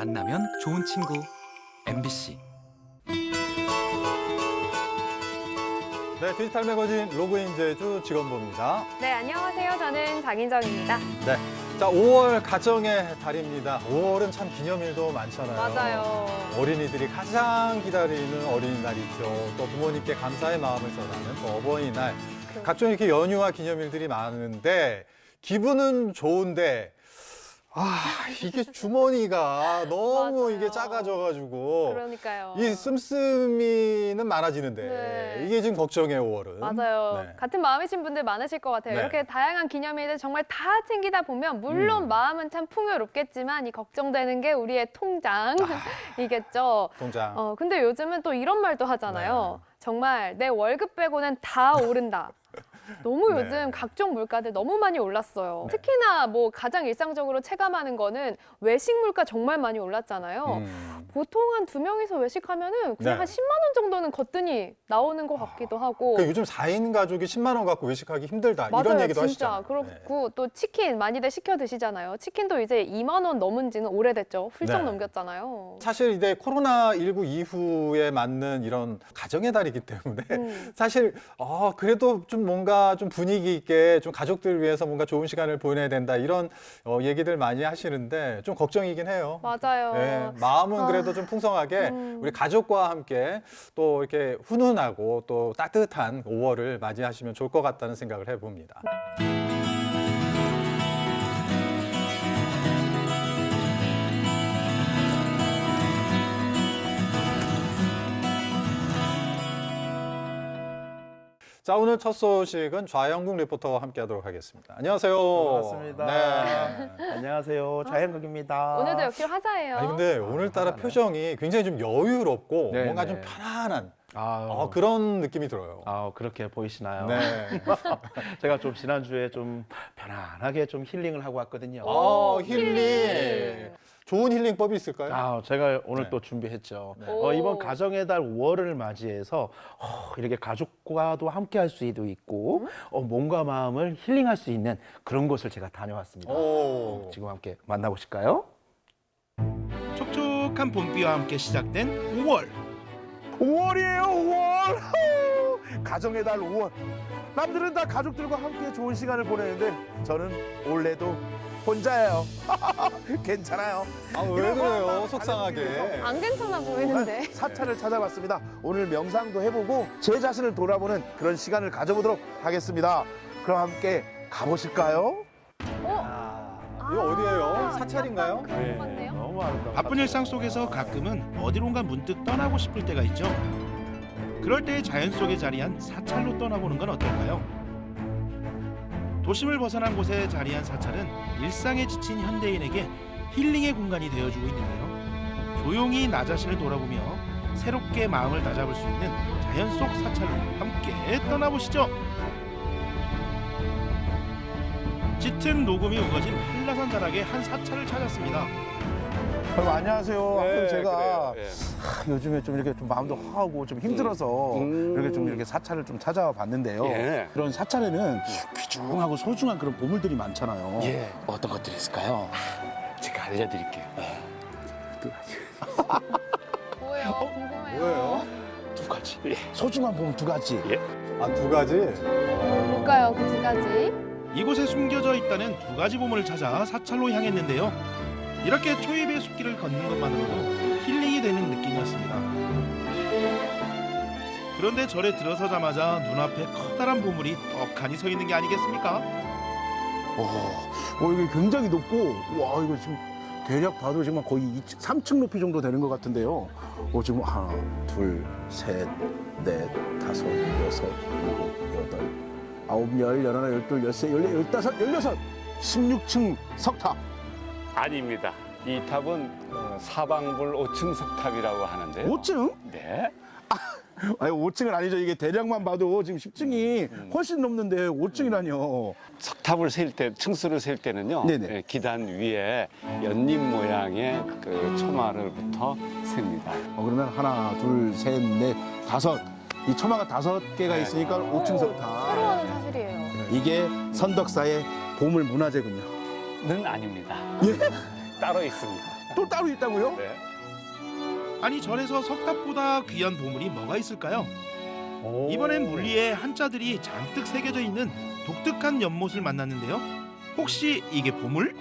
만나면 좋은 친구 MBC 네, 디지털 매거진 로그인 제주 직원부입니다. 네, 안녕하세요. 저는 장인정입니다. 네. 자, 5월 가정의 달입니다. 5월은 참 기념일도 많잖아요. 맞아요. 어린이들이 가장 기다리는 어린이날이죠. 또 부모님께 감사의 마음을 전하는 또 어버이날. 그- 각종 이렇게 연휴와 기념일들이 많은데 기분은 좋은데 아, 이게 주머니가 너무. 이게 작아져가지고 그러니까요. 이 씀씀이는 많아지는데 네. 이게 지금 걱정이에요, 5월은. 맞아요. 네. 같은 마음이신 분들 많으실 것 같아요. 네. 이렇게 다양한 기념일들 정말 다 챙기다 보면 물론 음. 마음은 참 풍요롭겠지만 이 걱정되는 게 우리의 통장이겠죠. 통장. 어, 근데 요즘은 또 이런 말도 하잖아요. 네. 정말 내 월급 빼고는 다 오른다. 너무 네. 요즘 각종 물가들 너무 많이 올랐어요. 네. 특히나 뭐 가장 일상적으로 체감하는 거는 외식 물가 정말 많이 올랐잖아요. 음. 보통 한 두 명이서 외식하면은 그냥 네. 한 10만 원 정도는 거뜬히 나오는 것 같기도 하고. 그 요즘 4인 가족이 10만 원 갖고 외식하기 힘들다 맞아요, 이런 얘기도 진짜. 네. 그렇고 또 치킨 많이들 시켜 드시잖아요. 치킨도 이제 2만 원 넘은 지는 오래됐죠. 훌쩍 네. 넘겼잖아요. 사실 이제 코로나 19 이후에 맞는 이런 가정의 달이기 때문에 음. 사실 어 그래도 좀 뭔가 좀 분위기 있게 좀 가족들 위해서 뭔가 좋은 시간을 보내야 된다 이런 어, 얘기들 많이 하시는데 좀 걱정이긴 해요. 맞아요. 네, 마음은 아. 그래도 좀 풍성하게 음. 우리 가족과 함께 또 이렇게 훈훈하고 또 따뜻한 5월을 맞이하시면 좋을 것 같다는 생각을 해봅니다. 자 오늘 첫 소식은 좌영국 리포터와 함께하도록 하겠습니다. 안녕하세요. 반갑습니다. 네. 안녕하세요. 자연극입니다. 오늘도 역시 화사해요. 아니 근데 오늘따라 화사하네요. 표정이 굉장히 좀 여유롭고 네, 뭔가 네. 좀 편안한 아, 어, 그런 느낌이 들어요. 아, 그렇게 보이시나요? 네. 제가 좀 지난주에 좀 편안하게 좀 힐링을 하고 왔거든요. 어, 힐링. 힐링. 좋은 힐링법이 있을까요? 아, 제가 오늘 네. 또 준비했죠. 네. 어, 오. 이번 가정의 달 5월을 맞이해서 어, 이렇게 가족과도 함께 할 수도 있고 어, 몸과 마음을 힐링할 수 있는 그런 곳을 제가 다녀왔습니다. 오. 지금 함께 만나보실까요? 촉촉한 봄비와 함께 시작된 5월 5월이에요, 5월. 가정의 달 5월. 남들은 다 가족들과 함께 좋은 시간을 보내는데 저는 올해도 혼자예요. 괜찮아요. 아, 왜 그래요? 속상하게. 안 괜찮아 보이는데. 사찰을 찾아봤습니다. 오늘 명상도 해보고 제 자신을 돌아보는 그런 시간을 가져보도록 하겠습니다. 그럼 함께 가보실까요? 어? 이거 어디예요? 아, 사찰인가요? 같네요. 너무 아름다워. 바쁜 일상 속에서 가끔은 어디론가 문득 떠나고 싶을 때가 있죠. 그럴 때 자연 속에 자리한 사찰로 떠나보는 건 어떨까요? 도심을 벗어난 곳에 자리한 사찰은 일상에 지친 현대인에게 힐링의 공간이 되어주고 있는데요. 조용히 나 자신을 돌아보며 새롭게 마음을 다잡을 수 있는 자연 속 사찰로 함께 떠나보시죠. 짙은 녹음이 우거진 한라산 자락의 한 사찰을 찾았습니다. 여러분 안녕하세요. 네, 아, 제가 그래요. 예. 하, 요즘에 좀 이렇게 좀 마음도 허하고 좀 힘들어서 음. 이렇게 좀 이렇게 사찰을 좀 찾아와 봤는데요. 예. 그런 사찰에는 귀중하고 소중한 그런 보물들이 많잖아요. 예, 어떤 것들이 있을까요? 제가 알려드릴게요. 뭐예요? 궁금해요. 뭐예요? 두 가지. 예. 소중한 보물 두 가지. 아, 두 가지? 뭘까요? 그 두 가지. 이곳에 숨겨져 있다는 두 가지 보물을 찾아 사찰로 향했는데요. 이렇게 초입의 숲길을 걷는 것만으로도 힐링이 되는 느낌이었습니다. 그런데 절에 들어서자마자 눈앞에 커다란 보물이 떡하니 서 있는 게 아니겠습니까? 오, 어, 이게 굉장히 높고, 와, 이거 지금 대략 봐도 지금 거의 2층, 3층 높이 정도 되는 것 같은데요. 어, 지금 하나, 둘, 셋, 넷, 다섯, 여섯, 일곱, 여덟, 아홉, 열, 열하나, 열둘, 열세, 열네, 열다섯, 열여섯, 16층 석탑. 아닙니다. 이 탑은 어, 사방불 5층 석탑이라고 하는데요. 5층? 네. 아니, 5층은 아니죠. 이게 대략만 봐도 지금 10층이 훨씬 넘는데 5층이라뇨. 석탑을 세일 때, 층수를 세일 때는요. 네네. 예, 기단 위에 연잎 모양의 그 초마를부터 셉니다. 어, 그러면 하나, 둘, 셋, 넷, 다섯. 이 처마가 다섯 개가 네. 있으니까 5층 석탑. 새로운 사실이에요. 이게 선덕사의 보물 문화재군요. 는 아닙니다. 따로 있습니다. 또 따로 있다고요? 네. 아니 절에서 석탑보다 귀한 보물이 뭐가 있을까요? 이번엔 물리에 한자들이 잔뜩 새겨져 있는 독특한 연못을 만났는데요. 혹시 이게 보물?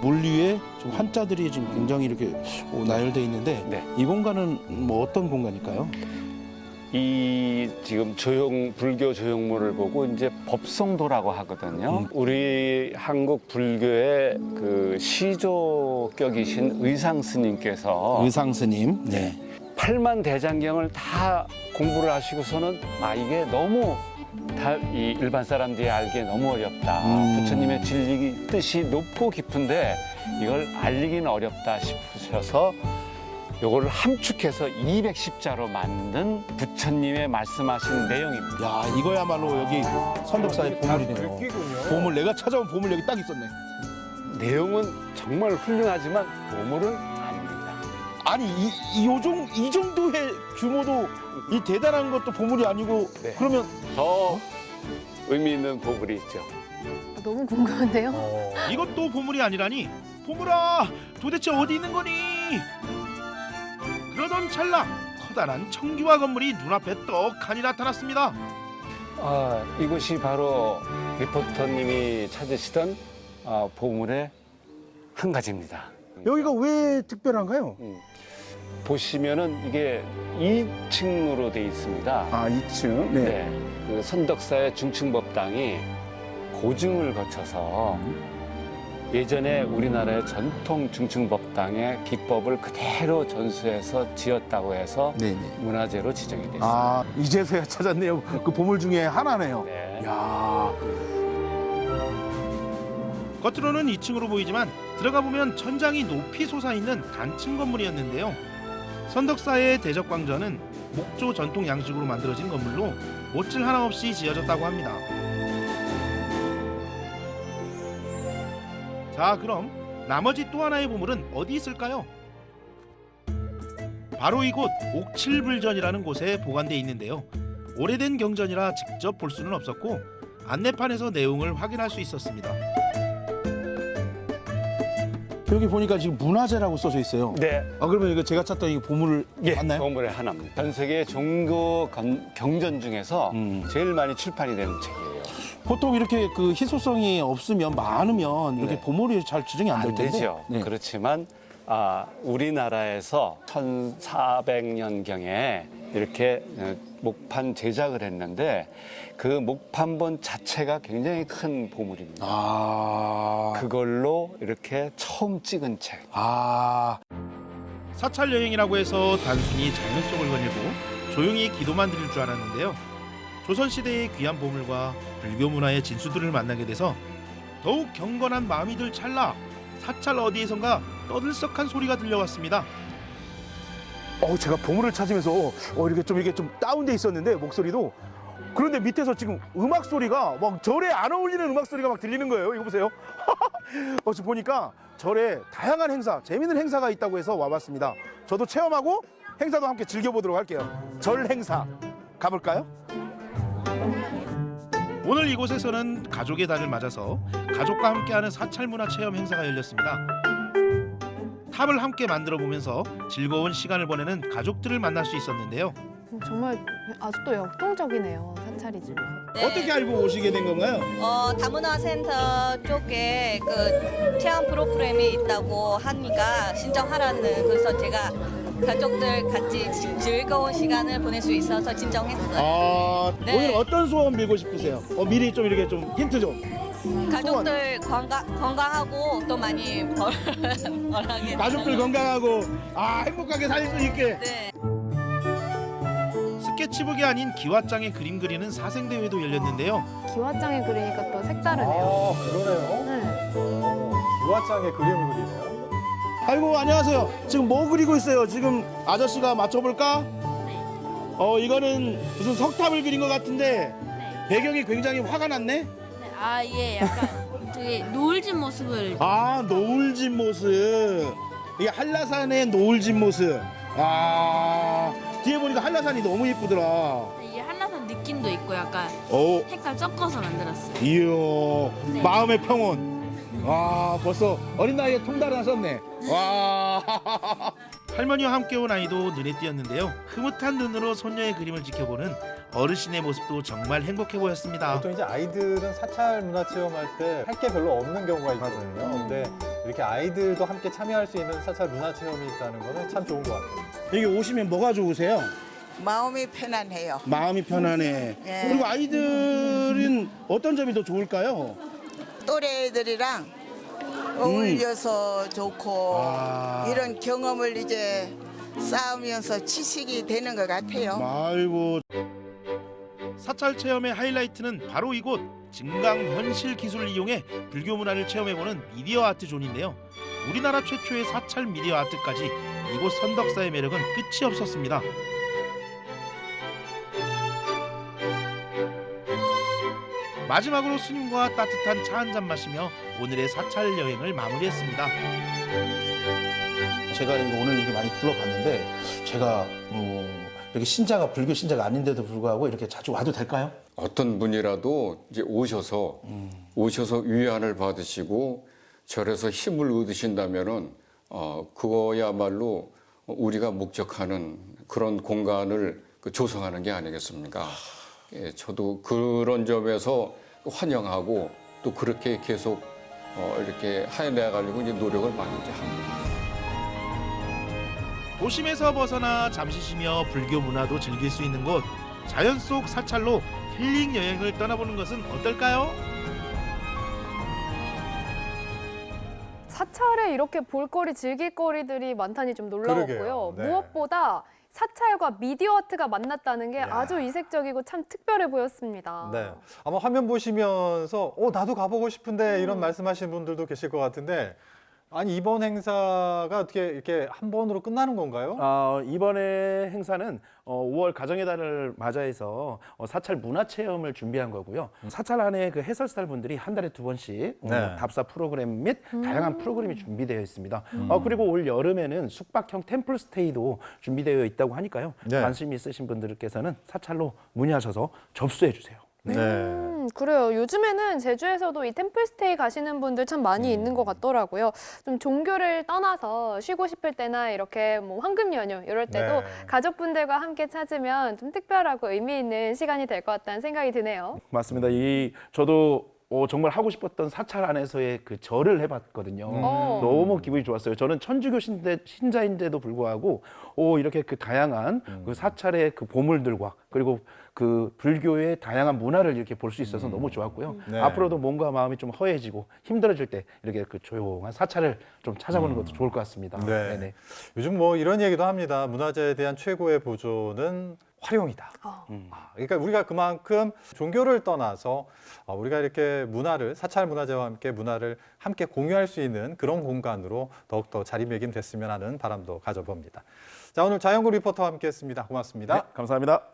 물 위에 좀 한자들이 지금 굉장히 이렇게 어, 나열돼 있는데 네. 이 공간은 뭐 어떤 공간일까요? 이 지금 조형 불교 조형물을 보고 이제 법성도라고 하거든요. 음. 우리 한국 불교의 그 시조격이신 의상 스님께서 의상 스님. 네. 팔만 대장경을 다 공부를 하시고서는 아 이게 너무 다 이 일반 사람들이 알기에 너무 어렵다. 음. 부처님의 진리 뜻이 높고 깊은데 이걸 알리기는 어렵다 싶으셔서 요거를 함축해서 210자로 만든 부처님의 말씀하신 내용입니다. 야 이거야말로 여기 선덕사의 보물이네요. 보물 내가 찾아온 보물 여기 딱 있었네. 내용은 정말 훌륭하지만 보물은 아닙니다. 아니 이, 이, 요정, 이 정도의 규모도 이 대단한 것도 보물이 아니고 네. 그러면 더 의미 있는 보물이 있죠. 너무 궁금한데요. 어. 이것도 보물이 아니라니 보물아 도대체 어디 있는 거니? 그러던 찰나 커다란 청규화 건물이 눈앞에 떡하니 나타났습니다. 아, 이곳이 바로 리포터님이 찾으시던 아, 보물의 한 가지입니다. 여기가 왜 특별한가요? 음, 보시면은 이게 2층으로 돼 있습니다. 아 2층. 네. 그 선덕사의 중층법당이 고증을 거쳐서 예전에 우리나라의 전통 중층법당의 기법을 그대로 전수해서 지었다고 해서 네네. 문화재로 지정이 됐습니다. 아 이제서야 찾았네요. 그 보물 중에 하나네요. 네. 야 겉으로는 2층으로 보이지만 들어가 보면 천장이 높이 솟아있는 단층 건물이었는데요. 선덕사의 대적광전은 목조 전통 양식으로 만들어진 건물로 못질 하나 없이 지어졌다고 합니다. 자, 그럼 나머지 또 하나의 보물은 어디 있을까요? 바로 이곳 옥칠불전이라는 곳에 보관돼 있는데요. 오래된 경전이라 직접 볼 수는 없었고 안내판에서 내용을 확인할 수 있었습니다. 여기 보니까 지금 문화재라고 써져 있어요. 네. 아 그러면 이거 제가 찾던 이 보물을 예, 맞나요? 보물의 하나입니다. 전 세계 종교 건- 경전 중에서 음. 제일 많이 출판이 되는 책이에요. 보통 이렇게 그 희소성이 없으면 많으면 이렇게 네. 보물이 잘 지정이 안될안 텐데. 되죠. 네. 그렇지만 아, 우리나라에서 1400년경에 이렇게 어, 목판 제작을 했는데 그 목판본 자체가 굉장히 큰 보물입니다. 아. 그걸로 이렇게 처음 찍은 책. 아. 사찰 여행이라고 해서 단순히 자연 속을 거닐고 조용히 기도만 드릴 줄 알았는데요. 조선 시대의 귀한 보물과 불교 문화의 진수들을 만나게 돼서 더욱 경건한 마음이 들 찰나 사찰 어디에선가 떠들썩한 소리가 들려왔습니다. 어, 제가 보물을 찾으면서 어, 이렇게 좀 이게 좀 다운돼 있었는데 목소리도 그런데 밑에서 지금 음악 소리가 막 절에 안 어울리는 음악 소리가 막 들리는 거예요. 이거 보세요. 어, 지금 보니까 절에 다양한 행사, 재밌는 행사가 있다고 해서 와봤습니다. 저도 체험하고 행사도 함께 즐겨보도록 할게요. 절 행사 가볼까요? 오늘 이곳에서는 가족의 달을 맞아서 가족과 함께하는 사찰 문화 체험 행사가 열렸습니다. 탑을 함께 만들어 보면서 즐거운 시간을 보내는 가족들을 만날 수 있었는데요. 음, 정말 아직도 역동적이네요. 사찰이지만. 네. 알고 오시게 된 건가요? 어, 다문화센터 쪽에 그 체험 프로그램이 있다고 하니까 신청하라는 그래서 제가 가족들 같이 지- 즐거운 시간을 보낼 수 있어서 신청했어요. 아, 네. 오늘 어떤 소원 빌고 싶으세요? 어, 미리 좀 이렇게 좀 힌트 좀. 가족들 건강, 건강하고 또 많이 벌, 벌하게. 가족들 건강하고 아 행복하게 살 수 있게. 네. 스케치북이 아닌 기와장에 그림 그리는 사생대회도 열렸는데요. 기와장에 그리니까 또 색다르네요. 아, 그러네요. 네. 유화장에 그림을 그리네요. 아이고 안녕하세요. 지금 뭐 그리고 있어요? 지금 아저씨가 맞춰볼까? 어 이거는 무슨 석탑을 그린 것 같은데 배경이 굉장히 화가 났네. 아, 예, 약간 되게 노을진 모습을 아 노을진 모습. 이게 한라산의 노을진 모습. 아 뒤에 보니까 한라산이 너무 예쁘더라. 이 한라산 느낌도 있고 약간 오 색깔 섞어서 만들었어요. 이야 마음의 평온. 아 벌써 어린 나이에 통달을 하셨네. 와. 할머니와 함께 온 아이도 눈에 띄었는데요. 흐뭇한 눈으로 손녀의 그림을 지켜보는 어르신의 모습도 정말 행복해 보였습니다. 보통 이제 아이들은 사찰 문화 체험할 때 할 게 별로 없는 경우가 있거든요. 근데 이렇게 아이들도 함께 참여할 수 있는 사찰 문화 체험이 있다는 거는 참 좋은 것 같아요. 여기 오시면 뭐가 좋으세요? 마음이 편안해요. 마음이 편안해. 예. 그리고 아이들은 어떤 점이 더 좋을까요? 또래 애들이랑 어울려서 좋고 아. 이런 경험을 이제 쌓으면서 지식이 되는 것 같아요. 아이고. 사찰 체험의 하이라이트는 바로 이곳 증강 현실 기술을 이용해 불교 문화를 체험해보는 미디어 아트 존인데요. 우리나라 최초의 사찰 미디어 아트까지 이곳 선덕사의 매력은 끝이 없었습니다. 마지막으로 스님과 따뜻한 차 한 잔 마시며 오늘의 사찰 여행을 마무리했습니다. 제가 오늘 이렇게 많이 둘러봤는데 제가 어, 이렇게 신자가 불교 신자가 아닌데도 불구하고 이렇게 자주 와도 될까요? 어떤 분이라도 이제 오셔서 오셔서 위안을 받으시고 절에서 힘을 얻으신다면은 어 그거야말로 우리가 목적하는 그런 공간을 그 조성하는 게 아니겠습니까? 예, 저도 그런 점에서 환영하고 또 그렇게 계속 어 이렇게 해내 가지고 이제 노력을 많이 이제 합니다. 도심에서 벗어나 잠시 쉬며 불교 문화도 즐길 수 있는 곳 자연 속 사찰로 힐링 여행을 떠나보는 것은 어떨까요? 사찰에 이렇게 볼거리, 즐길거리들이 많다니 좀 놀라웠고요. 네. 무엇보다 사찰과 미디어 아트가 만났다는 게 야. 아주 이색적이고 참 특별해 보였습니다. 네. 아마 화면 보시면서 어 나도 가보고 싶은데 음. 이런 말씀하시는 분들도 계실 것 같은데 아니 이번 행사가 어떻게 이렇게 한 번으로 끝나는 건가요? 어, 이번에 행사는 어, 5월 가정의 달을 맞아해서 어, 사찰 문화 체험을 준비한 거고요. 사찰 안에 그 해설사들 분들이 한 달에 두 번씩 어, 네. 답사 프로그램 및 다양한 프로그램이 준비되어 있습니다. 음. 어, 그리고 올 여름에는 숙박형 템플 스테이도 준비되어 있다고 하니까요. 네. 관심 있으신 분들께서는 사찰로 문의하셔서 접수해 주세요. 네. 음, 그래요. 요즘에는 제주에서도 이 템플스테이 가시는 분들 참 많이 있는 것 같더라고요. 좀 종교를 떠나서 쉬고 싶을 때나 이렇게 뭐 황금 연휴 이럴 때도 네. 가족분들과 함께 찾으면 좀 특별하고 의미 있는 시간이 될 것 같다는 생각이 드네요. 맞습니다. 이 저도 어, 정말 하고 싶었던 사찰 안에서의 그 절을 해봤거든요. 어. 너무 기분이 좋았어요. 저는 천주교 신대, 신자인데도 불구하고 오 이렇게 그 다양한 그 사찰의 그 보물들과 그리고 그 불교의 다양한 문화를 이렇게 볼 수 있어서 너무 좋았고요. 네. 앞으로도 몸과 마음이 좀 허해지고 힘들어질 때 이렇게 그 조용한 사찰을 좀 찾아보는 것도 좋을 것 같습니다. 네. 네네. 요즘 뭐 이런 얘기도 합니다. 문화재에 대한 최고의 보존은 활용이다. 어. 아, 그러니까 우리가 그만큼 종교를 떠나서 아, 우리가 이렇게 문화를 사찰 문화재와 함께 문화를 함께 공유할 수 있는 그런 공간으로 더욱더 자리매김됐으면 하는 바람도 가져봅니다. 자 오늘 자연구 리포터와 함께했습니다. 고맙습니다. 네, 감사합니다.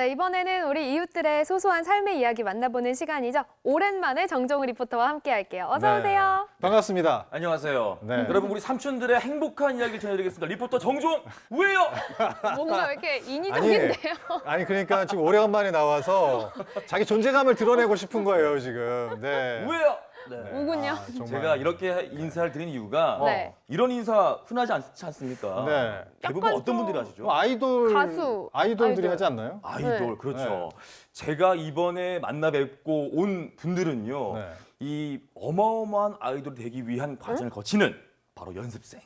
네, 이번에는 우리 이웃들의 소소한 삶의 이야기 만나보는 시간이죠. 오랜만에 정정우 리포터와 함께 할게요. 어서 네. 오세요. 반갑습니다. 안녕하세요. 네. 여러분 우리 삼촌들의 행복한 이야기를 전해드리겠습니다. 리포터 정종 우예요. 뭔가 왜 이렇게 아니, 인위적인데요? 아니 그러니까 지금 오래간만에 나와서 자기 존재감을 드러내고 싶은 거예요 지금. 네. 우예요. 네. 우군요. 아, 정말. 제가 이렇게 인사를 드린 이유가 네. 이런 인사 흔하지 않지 않습니까? 네. 대부분 어떤 좀- 분들이 하시죠? 뭐 아이돌 가수, 아이돌들이 아이돌. 하지 않나요? 아이돌 네. 그렇죠. 제가 이번에 만나 뵙고 온 분들은요. 네. 이 어마어마한 아이돌이 되기 위한 과정을 거치는 바로 연습생.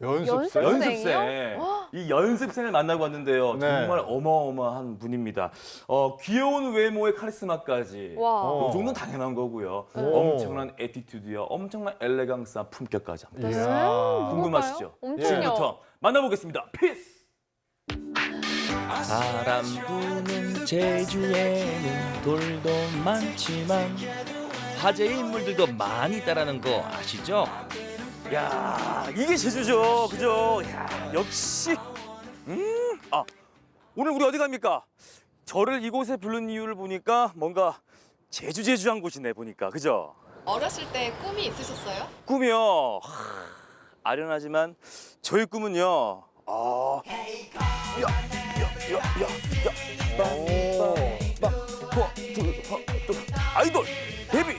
연습생. 연습생이요? 이 연습생을 만나고 왔는데요. 네. 정말 어마어마한 분입니다. 어, 귀여운 외모의 카리스마까지. 와. 어. 이 정도는 당연한 거고요. 오. 엄청난 attitude와 엄청난 엘레강스한 품격까지 합니다. 이야. 궁금하시죠? 엄청요. 지금부터 만나보겠습니다. Peace! 바람 부는 제주에는 돌도 많지만 화제의 인물들도 많이 있다라는 거 아시죠? 야 이게 제주죠. 그죠? 야 역시. 음, 아, 오늘 우리 어디 갑니까? 저를 이곳에 부른 이유를 보니까 뭔가 제주 제주한 곳이네 보니까 그죠? 어렸을 때 꿈이 있으셨어요? 꿈이요. 하, 아련하지만 저희 꿈은요. 아, 야, 야, 야, 야, 야. 아이돌 데뷔,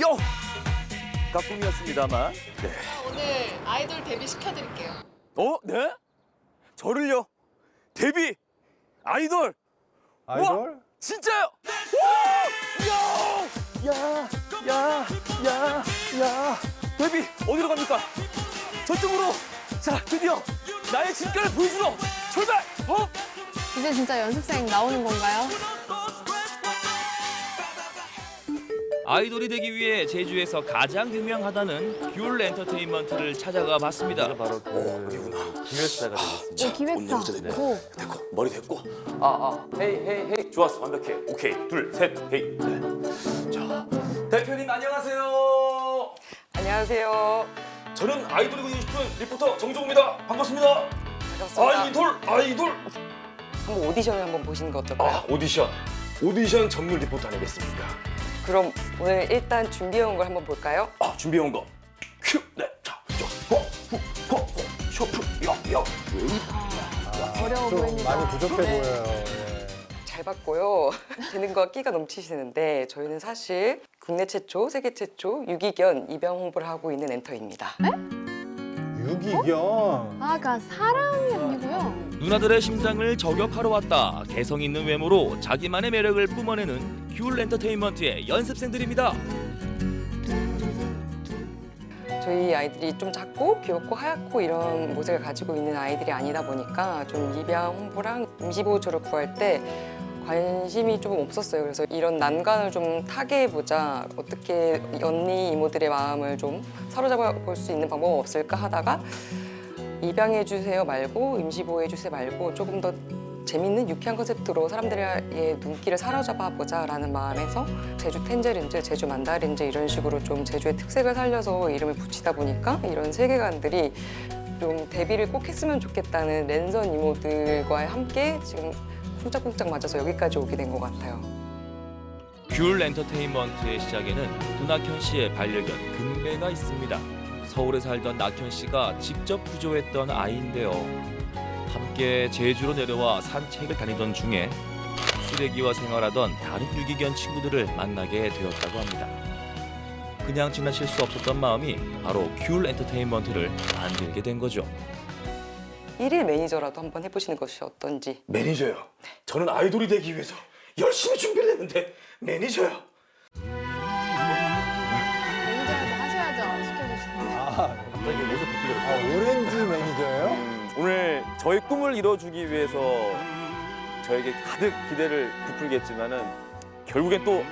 요. 가 꿈이었습니다만. 네. 오늘 아이돌 데뷔 시켜드릴게요. 어, 네? 저를요? 데뷔 아이돌. 아이돌? 우와, 진짜요? 와! 야! 야! 야! 야! 야! 데뷔 어디로 갑니까? 저쪽으로. 자, 드디어 나의 진가를 보여주러 출발! 어? 이제 진짜 연습생 나오는 건가요? 아이돌이 되기 위해 제주에서 가장 유명하다는 귤 엔터테인먼트를 찾아가 봤습니다. 바로 그 기획사가 되겠습니다. 오, 기획사. 오. 됐고, 머리 됐고. 아, 아, hey, hey, hey. 좋았어, 완벽해. 오케이, 둘, 셋, hey. 네. 자, 대표님 안녕하세요. 안녕하세요. 저는 아이돌이 되고 싶은 리포터 정종우입니다. 반갑습니다. 반갑습니다. 아이돌, 아이돌. 한번 오디션을 한번 보시는 거 어떨까요? 아, 오디션. 오디션 전문 리포터 아니겠습니까? 그럼 오늘 일단 준비해온 걸 한번 볼까요? 아, 준비해온 거. 큐, 네, 자, 저, 호, 후, 호, 호, 쇼프, 야, 야, 웨이. 어려워 좀 보입니다. 많이 부족해 네. 보여요. 예. 잘 봤고요. 재능과 끼가 넘치시는데 저희는 사실 국내 최초, 세계 최초 유기견 입양 홍보를 하고 있는 엔터입니다. 유기견. 아가 사람이 아니고요. 누나들의 심장을 저격하러 왔다. 개성 있는 외모로 자기만의 매력을 뿜어내는 귤 엔터테인먼트의 연습생들입니다. 저희 아이들이 좀 작고 귀엽고 하얗고 이런 모습을 가지고 있는 아이들이 아니다 보니까 좀 입양 홍보랑 임시보호조를 구할 때 관심이 조금 없었어요. 그래서 이런 난관을 좀 타개해보자. 어떻게 언니 이모들의 마음을 좀 사로잡아 볼 수 있는 방법 없을까 하다가 입양해 주세요 말고 임시보호해 주세요 말고 조금 더 재밌는 유쾌한 컨셉트로 사람들의 눈길을 사로잡아 보자 라는 마음에서 제주 텐제린즈, 제주 만다린즈 이런 식으로 좀 제주의 특색을 살려서 이름을 붙이다 보니까 이런 세계관들이 좀 데뷔를 꼭 했으면 좋겠다는 랜선 이모들과 함께 지금 쿵짝쿵짝 맞아서 여기까지 오게 된 것 같아요. 귤 엔터테인먼트의 시작에는 누나현 씨의 반려견 금배가 있습니다. 서울에 살던 낙현 씨가 직접 구조했던 아이인데요. 함께 제주로 내려와 산책을 다니던 중에 쓰레기와 생활하던 다른 유기견 친구들을 만나게 되었다고 합니다. 그냥 지나칠 수 없었던 마음이 바로 귤 엔터테인먼트를 만들게 된 거죠. 일일 매니저라도 한번 해보시는 것이 어떤지. 매니저요. 저는 아이돌이 되기 위해서 열심히 준비를 했는데 매니저요. 매니저한테 하셔야죠. 시켜주시는 아, 갑자기 모습 바뀌더라고요. 아, 오렌지 매니저예요? 음, 오늘 저희 꿈을 이뤄주기 위해서 저에게 가득 기대를 부풀겠지만 은 결국엔 또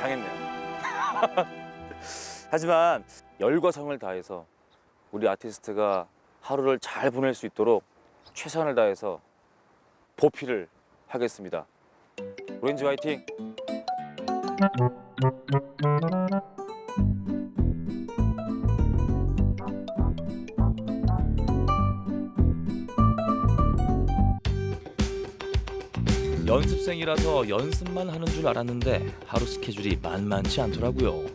당했네요. 하지만 열과 성을 다해서 우리 아티스트가 하루를 잘 보낼 수 있도록 최선을 다해서 보필을 하겠습니다. 오렌지 화이팅! 연습생이라서 연습만 하는 줄 알았는데 하루 스케줄이 만만치 않더라고요.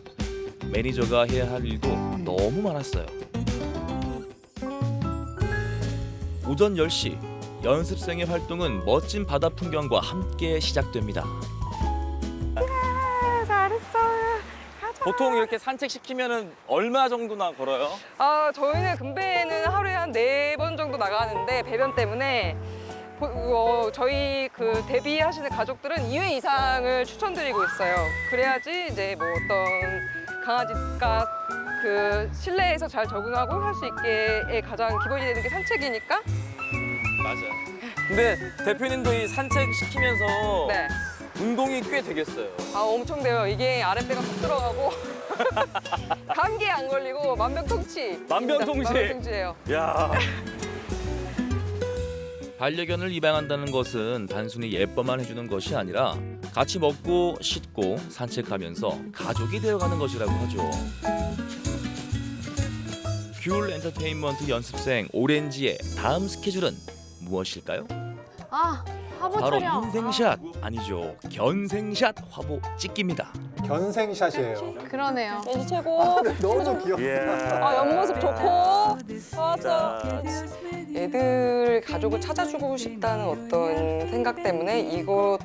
매니저가 해야 할 일도 너무 많았어요. 오전 10시 연습생의 활동은 멋진 바다 풍경과 함께 시작됩니다. 보통 이렇게 산책시키면 얼마 정도나 걸어요? 아 저희는 금배는 하루에 한 네 번 정도 나가는데 배변 때문에 보- 어, 저희 그 데뷔하시는 가족들은 2회 이상을 추천드리고 있어요. 그래야지 이제 뭐 어떤 강아지가 그 실내에서 잘 적응하고 할 수 있게의 가장 기본이 되는 게 산책이니까. 맞아요. 근데 대표님도 이 산책시키면서 네. 운동이 꽤 되겠어요. 아 엄청 돼요. 이게 아랫배가 푹 들어가고 감기에 안 걸리고 만병통치. 만병통치. 만병통치예요. 야. 반려견을 입양한다는 것은 단순히 예뻐만 해주는 것이 아니라 같이 먹고 씻고 산책하면서 가족이 되어가는 것이라고 하죠. 귤 엔터테인먼트 연습생 오렌지의 다음 스케줄은 무엇일까요? 아, 화보 바로. 인생샷 아니죠 견생샷 화보 찍기입니다. 견생샷이에요. 그러네요. 왠지 최고. 너무 귀엽다. 예. 아, 옆모습 좋고. 좋았어. 자, 애들 가족을 찾아주고 싶다는 어떤 생각 때문에 이것도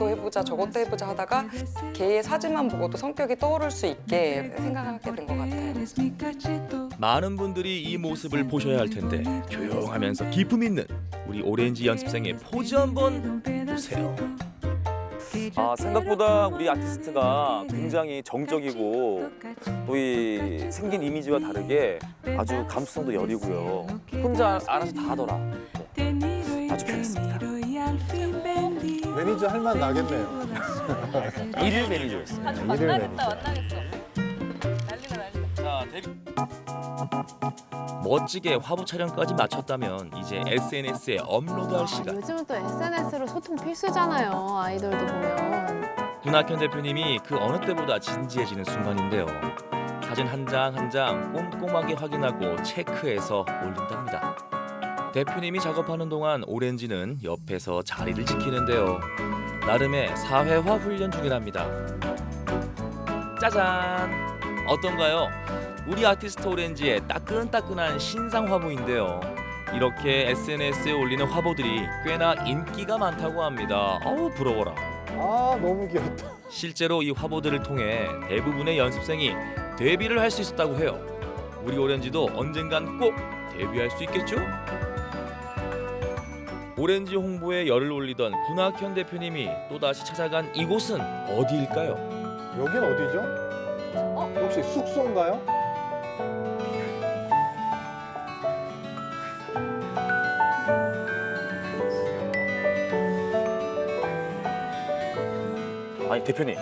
해보자 저것도 해보자 하다가 걔의 사진만 보고도 성격이 떠오를 수 있게 생각하게 된 것 같아요. 많은 분들이 이 모습을 보셔야 할 텐데 조용하면서 기품 있는 우리 오렌지 연습생의 포즈 한번 보세요. 아 생각보다 우리 아티스트가 굉장히 정적이고 또 이 생긴 이미지와 다르게 아주 감수성도 여리고요. 혼자 알아서 다 하더라. 네. 아주 편했습니다. 매니저 할 맛 나겠네요. 일일 매니저였어요. 일일 매니저. 자, 데뷔. 멋지게 화보 촬영까지 마쳤다면 이제 SNS에 업로드할 시간. 요즘은 또 SNS로 소통 필수잖아요. 아이돌도 보면. 군학현 대표님이 그 어느 때보다 진지해지는 순간인데요. 사진 한 장 한 장 꼼꼼하게 확인하고 체크해서 올린답니다. 대표님이 작업하는 동안 오렌지는 옆에서 자리를 지키는데요. 나름의 사회화 훈련 중이랍니다. 짜잔! 어떤가요? 우리 아티스트 오렌지의 따끈따끈한 신상 화보인데요. 이렇게 SNS에 올리는 화보들이 꽤나 인기가 많다고 합니다. 어우 부러워라. 아 너무 귀엽다. 실제로 이 화보들을 통해 대부분의 연습생이 데뷔를 할 수 있었다고 해요. 우리 오렌지도 언젠간 꼭 데뷔할 수 있겠죠? 오렌지 홍보에 열을 올리던 군학현 대표님이 또다시 찾아간 이곳은 어디일까요? 여긴 어디죠? 혹시 숙소인가요? 아니 대표님,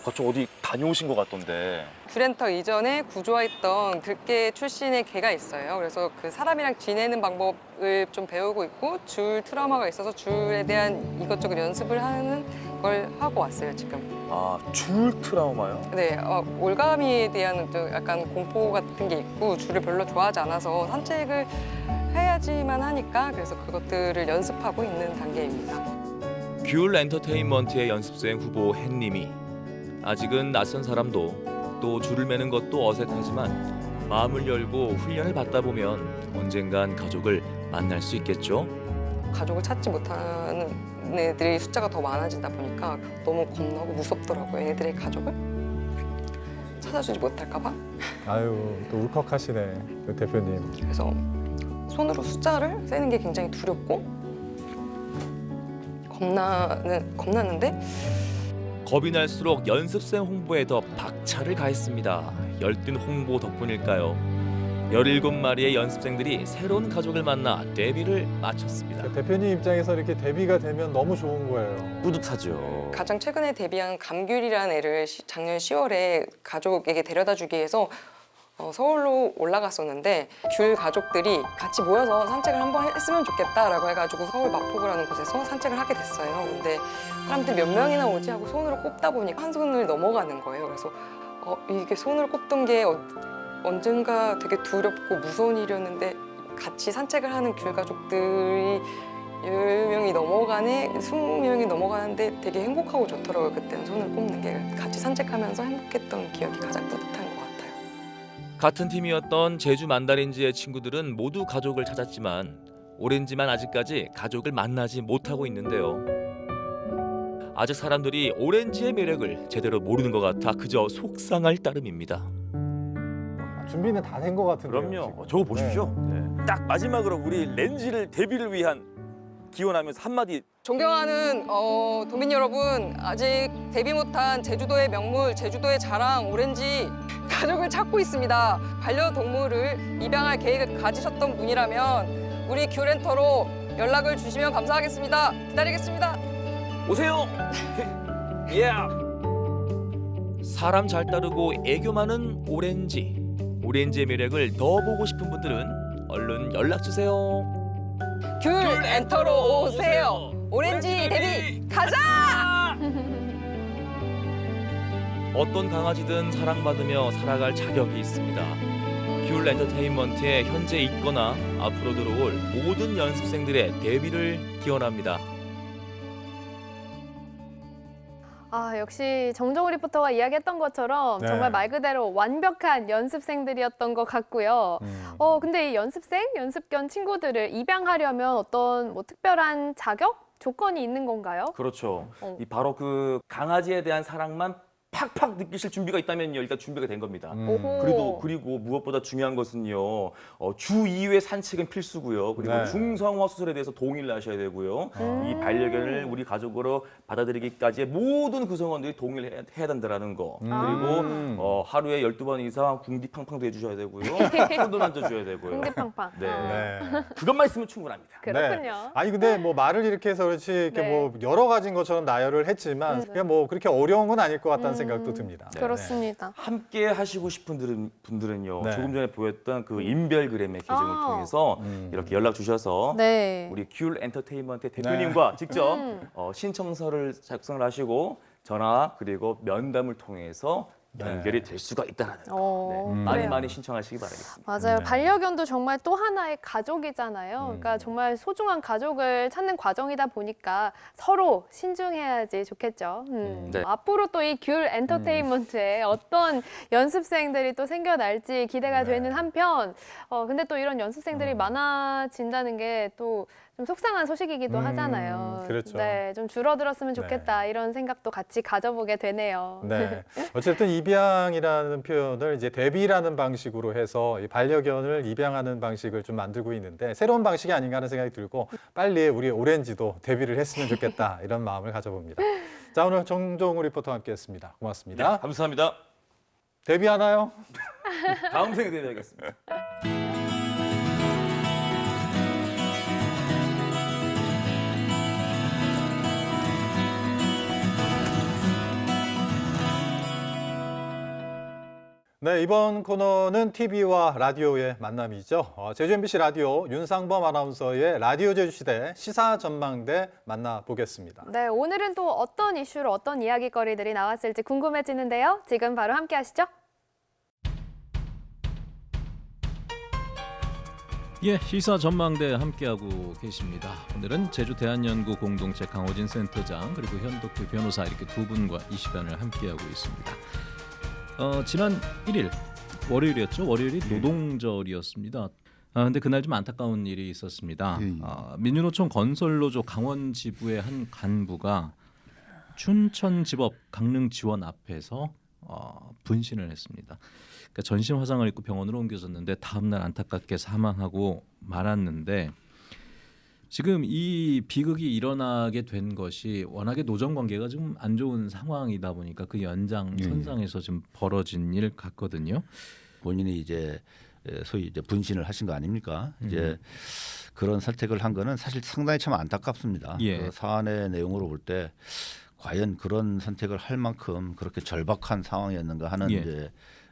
아까 좀 어디 다녀오신 것 같던데. 귤엔터 이전에 구조했던 들개 출신의 개가 있어요. 그래서 그 사람이랑 지내는 방법을 좀 배우고 있고 줄 트라우마가 있어서 줄에 대한 이것저것 연습을 하는 걸 하고 왔어요 지금. 아, 줄 트라우마요? 네, 어, 올가미에 대한 또 약간 공포 같은 게 있고 줄을 별로 좋아하지 않아서 산책을 해야지만 하니까 그래서 그것들을 연습하고 있는 단계입니다. 귤 엔터테인먼트의 연습생 후보 햇님이 아직은 낯선 사람도 또 줄을 매는 것도 어색하지만 마음을 열고 훈련을 받다 보면 언젠간 가족을 만날 수 있겠죠. 가족을 찾지 못하는 애들이 숫자가 더 많아지다 보니까 너무 겁나고 무섭더라고요. 애들의 가족을 찾아주지 못할까 봐. 아유 또 울컥하시네 그 대표님. 그래서 손으로 숫자를 세는 게 굉장히 두렵고 겁나는 겁나는데 겁이 날수록 연습생 홍보에 더 박차를 가했습니다. 열띤 홍보 덕분일까요? 17마리의 연습생들이 새로운 가족을 만나 데뷔를 마쳤습니다. 그 대표님 입장에서 이렇게 데뷔가 되면 너무 좋은 거예요. 뿌듯하죠. 가장 최근에 데뷔한 감귤이라는 애를 시- 작년 10월에 가족에게 데려다 주기 위해서 어, 서울로 올라갔었는데 귤 가족들이 같이 모여서 산책을 한번 했으면 좋겠다라고 해가지고 서울 마포구라는 곳에서 산책을 하게 됐어요. 근데 사람들이 몇 명이나 오지 하고 손으로 꼽다 보니까 한 손을 넘어가는 거예요. 그래서 어, 이게 손으로 꼽던 게 어- 언젠가 되게 두렵고 무서운 일이었는데 같이 산책을 하는 귤 가족들이 열 명이 넘어가네, 스무 명이 넘어가는데 되게 행복하고 좋더라고요. 그때는 손을 꼽는 게 같이 산책하면서 행복했던 기억이 가장 같아요. 같은 팀이었던 제주 만다린즈의 친구들은 모두 가족을 찾았지만 오렌지만 아직까지 가족을 만나지 못하고 있는데요. 아직 사람들이 오렌지의 매력을 제대로 모르는 것 같아 그저 속상할 따름입니다. 준비는 다 된 것 같은데요. 그럼요. 지금. 어, 저거 보십시오. 네. 딱 마지막으로 우리 렌지를 데뷔를 위한 기원하면서 한마디 존경하는 어, 도민 여러분, 아직 데뷔 못한 제주도의 명물, 제주도의 자랑 오렌지 가족을 찾고 있습니다. 반려동물을 입양할 계획을 가지셨던 분이라면 우리 귤렌터로 연락을 주시면 감사하겠습니다. 기다리겠습니다. 오세요. 예. 사람 잘 따르고 애교 많은 오렌지. 오렌지의 매력을 더 보고 싶은 분들은 얼른 연락 주세요. 귤 엔터로 오세요. 오렌지 데뷔 가자! 어떤 강아지든 사랑받으며 살아갈 자격이 있습니다. 귤 엔터테인먼트에 현재 있거나 앞으로 들어올 모든 연습생들의 데뷔를 기원합니다. 아, 역시 정정우 리포터가 이야기했던 것처럼 네. 정말 말 그대로 완벽한 연습생들이었던 것 같고요. 음. 어, 근데 이 연습생, 연습견 친구들을 입양하려면 어떤 뭐 특별한 자격? 조건이 있는 건가요? 그렇죠. 어. 이 바로 그 강아지에 대한 사랑만 팍팍 느끼실 준비가 있다면요 일단 준비가 된 겁니다. 음. 그리고 그리고 무엇보다 중요한 것은요 어, 주 2회 산책은 필수고요. 그리고 네. 중성화 수술에 대해서 동의를 하셔야 되고요. 음. 이 반려견을 우리 가족으로 받아들이기까지의 모든 구성원들이 동의를 해야, 해야 된다는 거. 음. 그리고 어, 하루에 12번 이상 궁디팡팡도 해주셔야 되고요. 손도 만져줘야 되고요. 궁디팡팡. 네. 네. 그것만 있으면 충분합니다. 그렇군요. 네. 아니 근데 뭐 말을 이렇게 해서 그렇지 이렇게 네. 뭐 여러 가지인 것처럼 나열을 했지만 음. 그게 뭐 그렇게 어려운 건 아닐 것 같다는 음. 생각도 듭니다. 네. 그렇습니다. 함께 하시고 싶은 분들은, 분들은 요 네. 조금 전에 보였던 그 인별그램의 계정을 아. 통해서 음. 이렇게 연락 주셔서 네. 우리 귤 엔터테인먼트 대표님과 직접 음. 어, 신청서를 작성을 하시고 전화 그리고 면담을 통해서 네. 연결이 될 수가 있다는 거. 어, 네. 많이. 많이 신청하시기 바라겠습니다. 맞아요. 네. 반려견도 정말 또 하나의 가족이잖아요. 그러니까 음. 정말 소중한 가족을 찾는 과정이다 보니까 서로 신중해야지 좋겠죠. 음. 음, 네. 앞으로 또 이 귤 엔터테인먼트에 어떤 연습생들이 또 생겨날지 기대가 네. 되는 한편, 어, 근데 또 이런 연습생들이 음. 많아진다는 게또 좀 속상한 소식이기도 음, 하잖아요. 그렇죠. 네, 좀 줄어들었으면 네. 좋겠다 이런 생각도 같이 가져보게 되네요. 네. 어쨌든 입양이라는 표현을 이제 대비라는 방식으로 해서 이 반려견을 입양하는 방식을 좀 만들고 있는데 새로운 방식이 아닌가 하는 생각이 들고 빨리 우리 오렌지도 데뷔를 했으면 좋겠다 이런 마음을 가져봅니다. 자 오늘 정종우 리포터와 함께했습니다. 고맙습니다. 네, 감사합니다. 데뷔하나요? 다음 생에 대비하겠습니다. 네, 이번 코너는 TV와 라디오의 만남이죠. 어, 제주 MBC 라디오 윤상범 아나운서의 라디오 제주시대 시사 전망대 만나보겠습니다. 네, 오늘은 또 어떤 이슈로 어떤 이야기거리들이 나왔을지 궁금해지는데요. 지금 바로 함께 하시죠. 예, 시사 전망대 함께하고 계십니다. 오늘은 제주 대한연구 공동체 강호진 센터장 그리고 현덕규 변호사 이렇게 두 분과 이 시간을 함께하고 있습니다. 어, 지난 1일 월요일이었죠. 월요일이 노동절이었습니다. 아, 근데 그날 좀 안타까운 일이 있었습니다. 예, 예. 아, 민주노총 건설노조 강원 지부의 한 간부가 춘천지법 강릉 지원 앞에서 어, 분신을 했습니다. 그러니까 전신 화상을 입고 병원으로 옮겨졌는데 다음 날 안타깝게 사망하고 말았는데 지금 이 비극이 일어나게 된 것이 워낙에 노정 관계가 좀 안 좋은 상황이다 보니까 그 연장 예, 예. 선상에서 좀 벌어진 일 같거든요. 본인이 이제 에, 소위 이제 분신을 하신 거 아닙니까? 음. 이제 그런 선택을 한 거는 사실 상당히 참 안타깝습니다. 예. 그 사안의 내용으로 볼 때 과연 그런 선택을 할 만큼 그렇게 절박한 상황이었는가 하는 예. 이제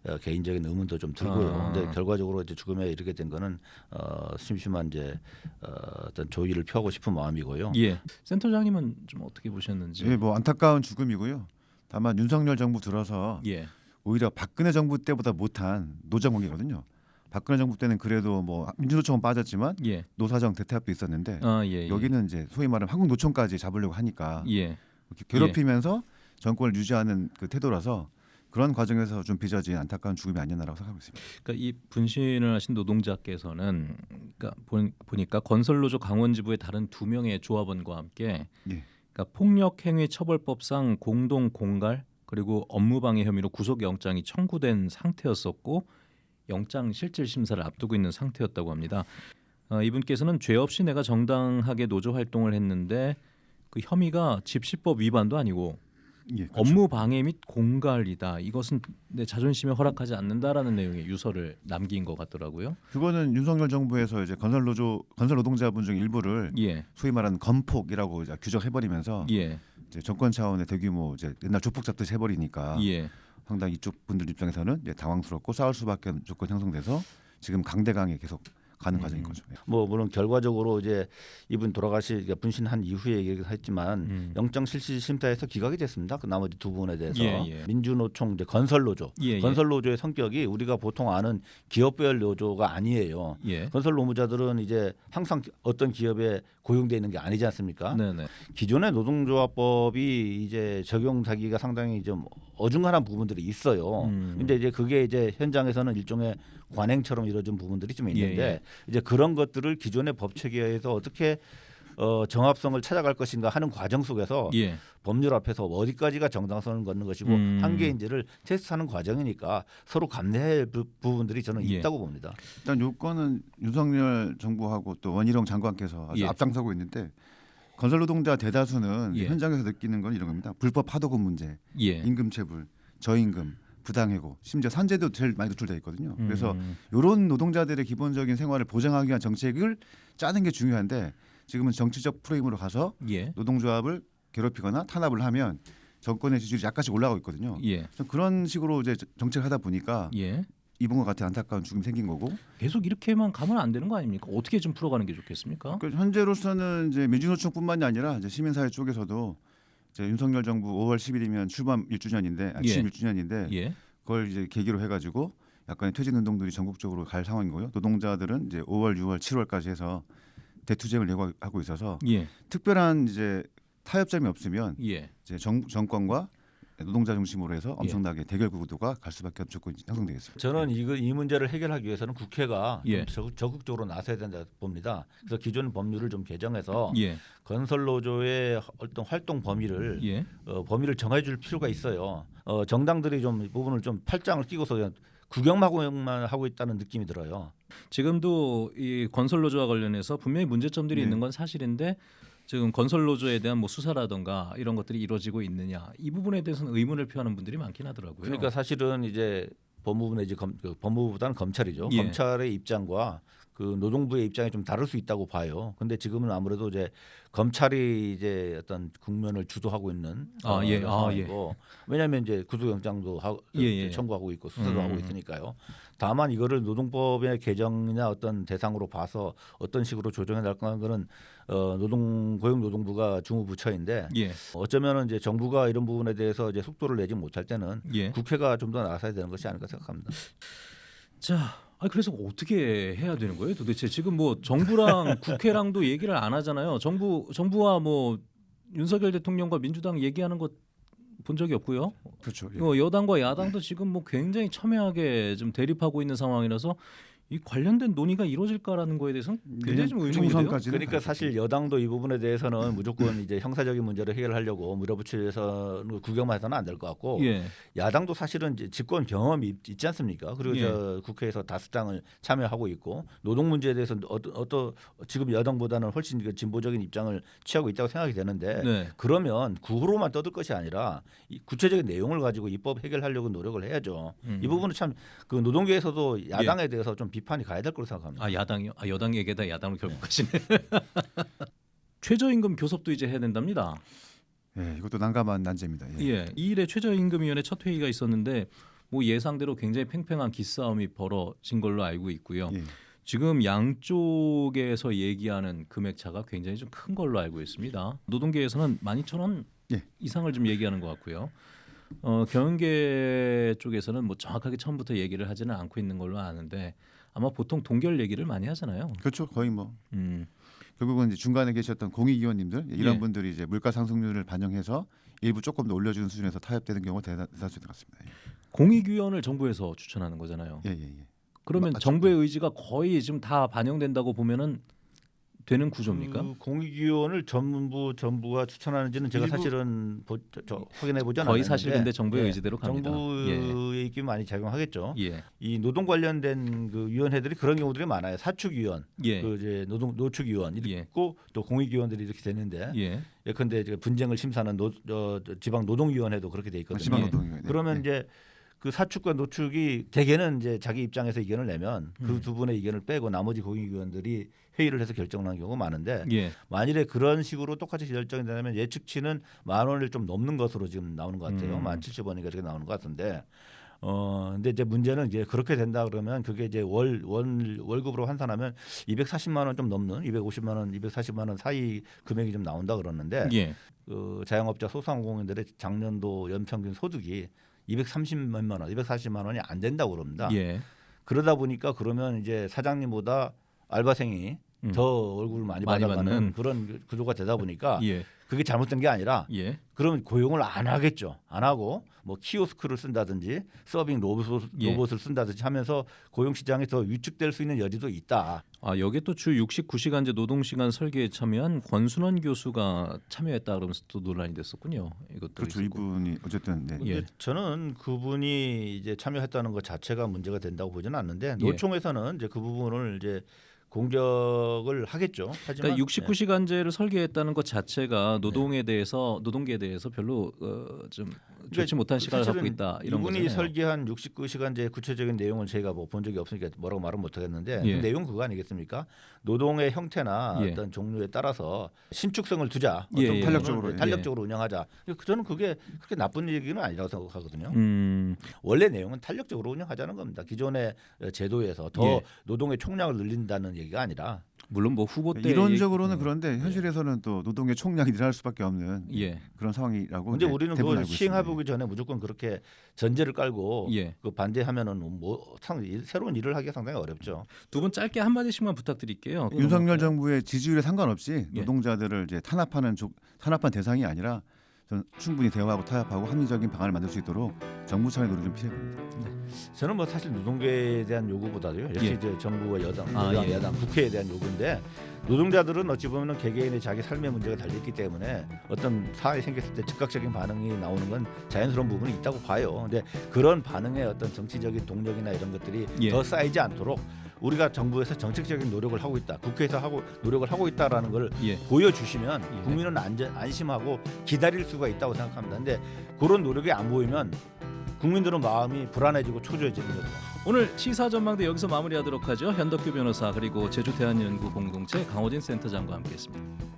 어, 개인적인 의문도 좀 들고요. 아. 근데 결과적으로 이제 죽음에 이르게 된 거는 어, 심심한 이제 어, 어떤 조의를 표하고 싶은 마음이고요. 예, 센터장님은 좀 어떻게 보셨는지? 예, 뭐 안타까운 죽음이고요. 다만 윤석열 정부 들어서 예. 오히려 박근혜 정부 때보다 못한 노정 관계거든요. 박근혜 정부 때는 그래도 뭐 민주노총은 빠졌지만 예. 노사정 대퇴합도 있었는데 아, 예, 예. 여기는 이제 소위 말하는 한국 노총까지 잡으려고 하니까 예. 이렇게 괴롭히면서 정권을 유지하는 그 태도라서 그런 과정에서 좀 빚어진 안타까운 죽음이 아니었나라고 생각하고 있습니다. 그러니까 이 분신을 하신 노동자께서는 그러니까 보- 보니까 건설노조 강원지부의 다른 두 명의 조합원과 함께 예. 그러니까 폭력행위 처벌법상 공동 공갈 그리고 업무방해 혐의로 구속영장이 청구된 상태였었고 영장 실질 심사를 앞두고 있는 상태였다고 합니다. 어, 이분께서는 죄 없이 내가 정당하게 노조 활동을 했는데 그 혐의가 집시법 위반도 아니고 예, 그렇죠. 업무 방해 및 공갈이다. 이것은 내 자존심에 허락하지 않는다라는 내용의 유서를 남긴 것 같더라고요. 그거는 윤석열 정부에서 이제 건설 노조 건설 노동자분 중 일부를 예. 소위 말하는 건폭이라고 이제 규정해버리면서 예. 이제 정권 차원의 대규모 이제 옛날 조폭 잡듯이 해버리니까 예. 상당히 이쪽 분들 입장에서는 이제 당황스럽고 싸울 수밖에 없는 조건 형성돼서 지금 강대강에 계속 가는 과정인 거죠. 예. 뭐 물론 결과적으로 이제 이분 돌아가시 그러니까 분신한 이후에 얘기를 했지만 음. 영장 실시 심사에서 기각이 됐습니다. 그 나머지 두 부분에 대해서 예, 예. 민주노총 이제 건설노조 예, 예. 건설노조의 성격이 우리가 보통 아는 기업별 노조가 아니에요. 예. 건설 노무자들은 이제 항상 어떤 기업에 고용돼 있는 게 아니지 않습니까? 네네. 기존의 노동조합법이 이제 적용하기가 상당히 좀 어중간한 부분들이 있어요. 음. 근데 이제 그게 이제 현장에서는 일종의 관행처럼 이루어진 부분들이 좀 있는데 예, 예. 이제 그런 것들을 기존의 법 체계에서 어떻게 어, 정합성을 찾아갈 것인가 하는 과정 속에서 예. 법률 앞에서 어디까지가 정당성을 걷는 것이고 음. 한계인지를 테스트하는 과정이니까 서로 감내할 부- 부분들이 저는 예. 있다고 봅니다. 일단 요건은 윤석열 정부하고 또 원희룡 장관께서 아주 예. 앞장서고 있는데 건설 노동자 대다수는 예. 현장에서 느끼는 건 이런 겁니다. 불법 하도급 문제, 예. 임금 체불, 저임금, 부당해고, 심지어 산재도 제일 많이 노출돼 있거든요. 그래서 음. 이런 노동자들의 기본적인 생활을 보장하기 위한 정책을 짜는 게 중요한데 지금은 정치적 프레임으로 가서 예. 노동조합을 괴롭히거나 탄압을 하면 정권의 지지율이 약간씩 올라가고 있거든요. 예. 좀 그런 식으로 이제 정책을 하다 보니까 예. 이번과 같은 안타까운 죽음이 생긴 거고 계속 이렇게만 가면 안 되는 거 아닙니까? 어떻게 좀 풀어가는 게 좋겠습니까? 그 현재로서는 이제 민주노총뿐만이 아니라 이제 시민사회 쪽에서도 이제 윤석열 정부 5월 10일이면 출범 1주년인데 아, 예. 취임 1주년인데 예. 그걸 이제 계기로 해가지고 약간의 퇴진 운동들이 전국적으로 갈 상황이고요. 노동자들은 이제 5월, 6월, 7월까지 해서 대투쟁을 예고하고 있어서 예. 특별한 이제 타협점이 없으면 예. 이제 정, 정권과 노동자 중심으로 해서 예. 엄청나게 대결 구도가 갈 수밖에 없는 조건이 형성되겠습니다. 저는 이거 이 문제를 해결하기 위해서는 국회가 예. 좀 적극- 적극 적으로 나서야 된다 봅니다. 그래서 기존 법률을 좀 개정해서 예. 건설 노조의 어떤 활동 범위를 예. 어, 범위를 정해줄 필요가 있어요. 어, 정당들이 좀이 부분을 좀 팔짱을 끼고서 그냥 구경만 하고 있다는 느낌이 들어요. 지금도 이 건설 노조와 관련해서 분명히 문제점들이 네. 있는 건 사실인데 지금 건설 노조에 대한 뭐 수사라든가 이런 것들이 이루어지고 있느냐 이 부분에 대해서는 의문을 표하는 분들이 많긴 하더라고요. 그러니까 사실은 이제 법무부 내지 검, 그 법무부보다는 검찰이죠. 예. 검찰의 입장과 그 노동부의 입장이 좀 다를 수 있다고 봐요. 근데 지금은 아무래도 이제 검찰이 이제 어떤 국면을 주도하고 있는 아, 어, 예. 아, 상황이고 왜냐하면 이제 구속영장도 하고 예, 예. 청구하고 있고 수사도 음. 하고 있으니까요. 다만 이거를 노동법의 개정이나 어떤 대상으로 봐서 어떤 식으로 조정해 나갈 거는 어, 노동 고용노동부가 주무부처인데 예. 어쩌면은 이제 정부가 이런 부분에 대해서 이제 속도를 내지 못할 때는 예. 국회가 좀 더 나서야 되는 것이 아닐까 생각합니다. 자, 아 그래서 어떻게 해야 되는 거예요? 도대체 지금 뭐 정부랑 국회랑도 얘기를 안 하잖아요. 정부 정부와 뭐 윤석열 대통령과 민주당 얘기하는 것 본 적이 없고요. 그렇죠. 예. 어, 여당과 야당도 지금 뭐 굉장히 첨예하게 좀 대립하고 있는 상황이라서 이 관련된 논의가 이루어질까라는 거에 대해서는 굉장히 좀 의문이 돼요. 그러니까 사실 여당도 이 부분에 대해서는 무조건 이제 형사적인 문제를 해결하려고 밀어붙여서 구경만 해서는 안 될 것 같고 예. 야당도 사실은 이제 집권 경험이 있- 있지 않습니까? 그리고 예. 저 국회에서 다수당을 참여하고 있고 노동 문제에 대해서 어떤 어떤 지금 여당보다는 훨씬 그 진보적인 입장을 취하고 있다고 생각이 되는데 네. 그러면 구호로만 떠들 것이 아니라 이 구체적인 내용을 가지고 입법 해결하려고 노력을 해야죠. 음. 이 부분은 참 그 노동계에서도 야당에 대해서 좀 비판이 가야 될 거로 생각합니다. 아 야당이요? 아 여당 얘기다 야당으로 결국 가시네. 최저임금 교섭도 이제 해야 된답니다. 예, 이것도 난감한 난제입니다. 예. 예, 이 일에 최저임금위원회 첫 회의가 있었는데 뭐 예상대로 굉장히 팽팽한 기싸움이 벌어진 걸로 알고 있고요. 예. 지금 양쪽에서 얘기하는 금액 차가 굉장히 좀 큰 걸로 알고 있습니다. 노동계에서는 12,000원 예. 이상을 좀 얘기하는 것 같고요. 어, 경영계 쪽에서는 뭐 정확하게 처음부터 얘기를 하지는 않고 있는 걸로 아는데 아마 보통 동결 얘기를 많이 하잖아요. 그렇죠. 거의 뭐 음. 결국은 이제 중간에 계셨던 공익위원님들 이런 예. 분들이 이제 물가 상승률을 반영해서 일부 조금 더 올려주는 수준에서 타협되는 경우가 대다- 대다수인 것 같습니다. 예. 공익위원을 정부에서 추천하는 거잖아요. 예, 예, 예. 그러면 맞죠. 정부의 의지가 거의 지금 다 반영된다고 보면은 되는 구조입니까? 그 공익위원을 전부 정부가 추천하는지는 제가 사실은 보, 저, 저 확인해 보지 않았는데 거의 사실 근데 정부의 의지대로 갑니다. 정부의 입김이 많이 작용하겠죠. 예. 이 노동 관련된 그 위원회들이 그런 경우들이 많아요. 사축위원, 예. 그 이제 노동 노축위원 이렇게 있고 또 공익위원들이 이렇게 되는데 예. 예컨대 분쟁을 심사하는 노, 저, 저 지방 노동위원회도 그렇게 돼 있거든요. 지방 노동위원회. 그러면 예. 이제 그 사측과 노측이 대개는 이제 자기 입장에서 의견을 내면 음. 그 두 분의 의견을 빼고 나머지 공익위원들이 회의를 해서 결정하는 경우가 많은데 예. 만일에 그런 식으로 똑같이 결정이 되면 예측치는 만 원을 좀 넘는 것으로 지금 나오는 것 같아요. 음. 만 칠십 원인가 이렇게 나오는 것 같은데 어 근데 이제 문제는 이제 그렇게 된다 그러면 그게 이제 월 월 월급으로 환산하면 240만 원 좀 넘는 250만 원, 240만 원 사이 금액이 좀 나온다 그러는데 예. 그 자영업자 소상공인들의 작년도 연평균 소득이 230만 원, 240만 원이 안 된다고 그럽니다. 예. 그러다 보니까 그러면 이제 사장님보다 알바생이 음. 더 월급을 많이, 많이 받아가는 받는. 그런 구조가 되다 보니까 예. 그게 잘못된 게 아니라 예. 그러면 고용을 안 하겠죠. 안 하고 뭐 키오스크를 쓴다든지 서빙 로봇, 예. 로봇을 쓴다든지 하면서 고용 시장이 더 위축될 수 있는 여지도 있다. 아 여기 또 주 69시간제 노동시간 설계에 참여한 권순원 교수가 참여했다 그러면서 또 논란이 됐었군요. 이것도 그렇죠. 있었고. 이분이 어쨌든 네. 예. 저는 그분이 이제 참여했다는 것 자체가 문제가 된다고 보지는 않는데 예. 노총에서는 이제 그 부분을 이제 공격을 하겠죠. 하지만 그러니까 69시간제를 설계했다는 것 자체가 노동에 대해서 노동계에 대해서 별로 어, 좀 좋지 못한 시각을 갖고 있다 이런 이분이 거잖아요. 설계한 69시간제 구체적인 내용을 저희가 뭐 본 적이 없으니까 뭐라고 말은 못하겠는데 예. 그 내용 그거 아니겠습니까? 노동의 형태나 예. 어떤 종류에 따라서 신축성을 두자, 예, 어떤 예. 탄력적으로, 예. 탄력적으로 운영하자. 저는 그게 그렇게 나쁜 얘기는 아니라고 생각하거든요. 음, 원래 내용은 탄력적으로 운영하자는 겁니다. 기존의 제도에서 더 예. 노동의 총량을 늘린다는 얘기가 아니라 물론 뭐 후보 때 이론적으로는 얘기- 그런데 현실에서는 또 노동의 총량이 늘어날 수밖에 없는 예. 그런 상황이라고 근데 이제 우리는 그걸 알고 시행해 있습니다. 보기 전에 무조건 그렇게 전제를 깔고 예. 그 반대하면은 뭐 상, 새로운 일을 하기가 상당히 어렵죠. 두 분 짧게 한 마디씩만 부탁드릴게요. 윤석열 정부의 지지율에 상관없이 예. 노동자들을 이제 탄압하는 조, 탄압한 대상이 아니라 저는 충분히 대화하고 타협하고 합리적인 방안을 만들 수 있도록 정부 차원의 노력을 좀 필요해 봅니다. 저는 뭐 사실 노동계에 대한 요구보다도요. 역시 예. 이제 정부와 여당, 아, 여당, 예. 야당, 국회에 대한 요구인데 노동자들은 어찌 보면 개개인의 자기 삶의 문제가 달려있기 때문에 어떤 사안이 생겼을 때 즉각적인 반응이 나오는 건 자연스러운 부분이 있다고 봐요. 근데 그런 반응에 어떤 정치적인 동력이나 이런 것들이 예. 더 쌓이지 않도록 우리가 정부에서 정책적인 노력을 하고 있다, 국회에서 하고 노력을 하고 있다라는 걸 예. 보여주시면 예. 국민은 안전, 안심하고 기다릴 수가 있다고 생각합니다. 근데 그런 노력이 안 보이면 국민들은 마음이 불안해지고 초조해지는 거죠. 오늘 시사 전망대 여기서 마무리하도록 하죠. 현덕규 변호사 그리고 제주 대한연구 공동체 강호진 센터장과 함께했습니다.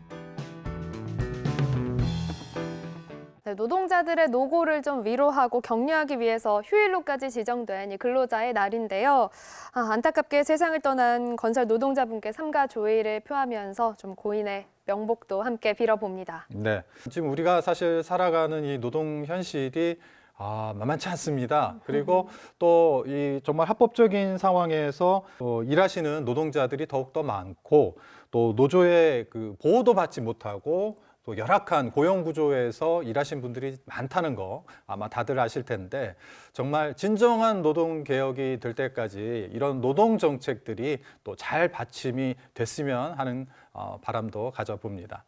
네, 노동자들의 노고를 좀 위로하고 격려하기 위해서 휴일로까지 지정된 이 근로자의 날인데요. 아, 안타깝게 세상을 떠난 건설 노동자분께 삼가 조의를 표하면서 좀 고인의 명복도 함께 빌어봅니다. 네. 지금 우리가 사실 살아가는 이 노동 현실이 아, 만만치 않습니다. 그리고 또 이 정말 합법적인 상황에서 어, 일하시는 노동자들이 더욱더 많고 또 노조의 그 보호도 받지 못하고 또 열악한 고용 구조에서 일하신 분들이 많다는 거 아마 다들 아실 텐데 정말 진정한 노동 개혁이 될 때까지 이런 노동 정책들이 또 잘 받침이 됐으면 하는 어, 바람도 가져봅니다.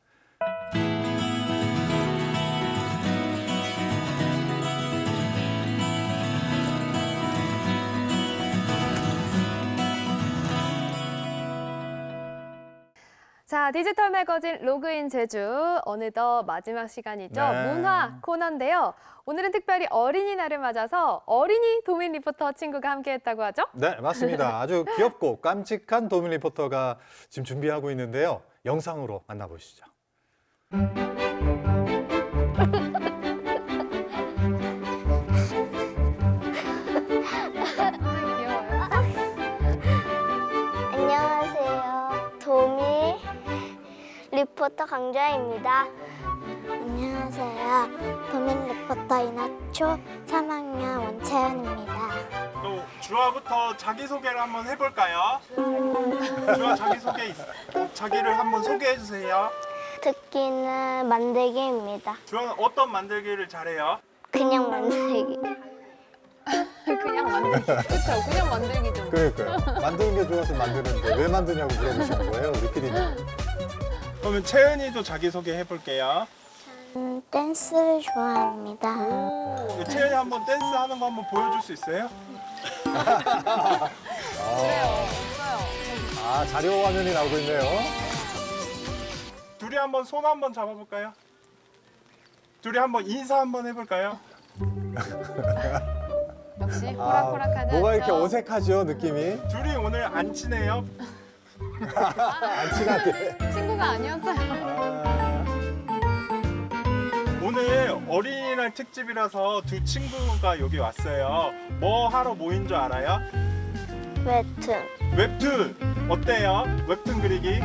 자, 디지털 매거진 로그인 제주 어느덧 마지막 시간이죠. 네. 문화 코너인데요. 오늘은 특별히 어린이날을 맞아서 어린이 도민 리포터 친구가 함께했다고 하죠. 네, 맞습니다. 아주 귀엽고 깜찍한 도민 리포터가 지금 준비하고 있는데요. 영상으로 만나보시죠. 리포터 강주아입니다. 안녕하세요. 도민 리포터 이나초 3학년 원채연입니다. 또 주아부터 자기소개를 한번 해볼까요? 주아 자기소개 있어. 자기를 한번 소개해 주세요. 특기는 만들기입니다. 주아는 어떤 만들기를 잘해요? 그냥 만들기. 그냥 만들기. 그렇죠. 그냥 만들기죠. 그러니까요. 만드는 게 좋아서 만드는데 왜 만드냐고 물어보시는 거예요, 우리 PD님. 그러면 채은이도 자기소개 해볼게요. 음, 댄스를 좋아합니다. 채은이 한번 댄스 하는 거 한번 보여줄 수 있어요? 아, 자료 화면이 나오고 있네요. 둘이 한번 손 한번 잡아볼까요? 둘이 한번 인사 한번 해볼까요? 역시 아, 호락호락하지 뭐가 이렇게? 어색하죠, 느낌이? 둘이 오늘 안 친해요? 안 친하대. 친구가 아니었어요. 오늘 어린이날 특집이라서 두 친구가 여기 왔어요. 뭐 하러 모인 줄 알아요? 웹툰 웹툰 어때요? 웹툰 그리기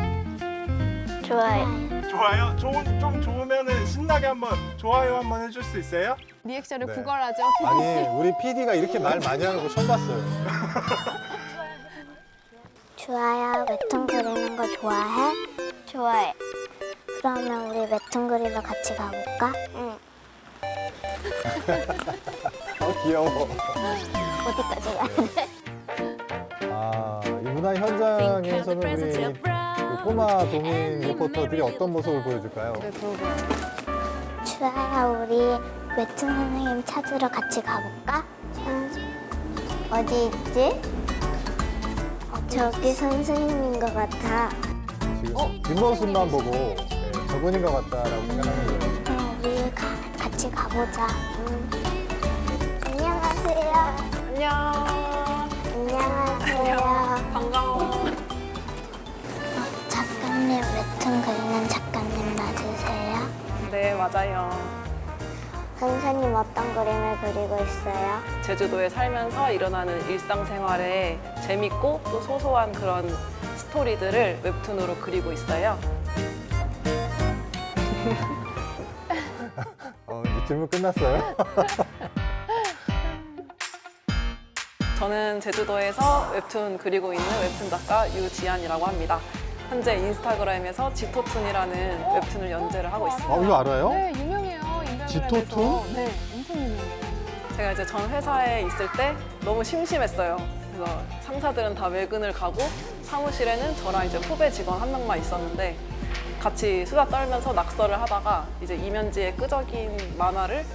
좋아요. 좋아요? 좋은 좀 좋으면은 신나게 한번 좋아요 한번 해줄 수 있어요? 리액션을 네. 구걸하죠. 아니 우리 PD가 이렇게 말 많이 하는 거 처음 봤어요. 좋아요. 웹툰 그리는 거 좋아해? 좋아해. 그러면 우리 웹툰 그리러 같이 가볼까? 응. 어 귀여워. 어디까지 가야 돼? 아, 이 문화 현장에서는 우리 그 꼬마 도민 리포터들이 어떤 모습을 보여줄까요? 좋아요. 우리 웹툰 선생님 찾으러 같이 가볼까? 응. 어디 있지? 저기 선생님인 것 같아. 지금 뒷모습만 보고 네, 저분인 것 같다라고 생각하는 거예요. 그럼 우리 가, 같이 가보자. 응. 안녕하세요. 안녕. 안녕하세요. 반가워. 작가님 웹툰 그리는 작가님 맞으세요? 네, 맞아요. 선생님 어떤 그림을 그리고 있어요? 제주도에 살면서 일어나는 일상생활에 재밌고 또 소소한 그런 스토리들을 웹툰으로 그리고 있어요. 어, 이제 질문 끝났어요? 저는 제주도에서 웹툰 그리고 있는 웹툰 작가 유지안이라고 합니다. 현재 인스타그램에서 지토툰이라는 웹툰을 연재를 하고 있습니다. 어, 이거 알아요? 네. 인별그램에서. 지토툰? 네, 엄청 유명해요. 제가 이제 전 회사에 있을 때 너무 심심했어요. 그래서 상사들은 다 외근을 가고 사무실에는 저랑 이제 후배 직원 한 명만 있었는데 같이 수다 떨면서 낙서를 하다가 이제 이면지의 끄적인 만화를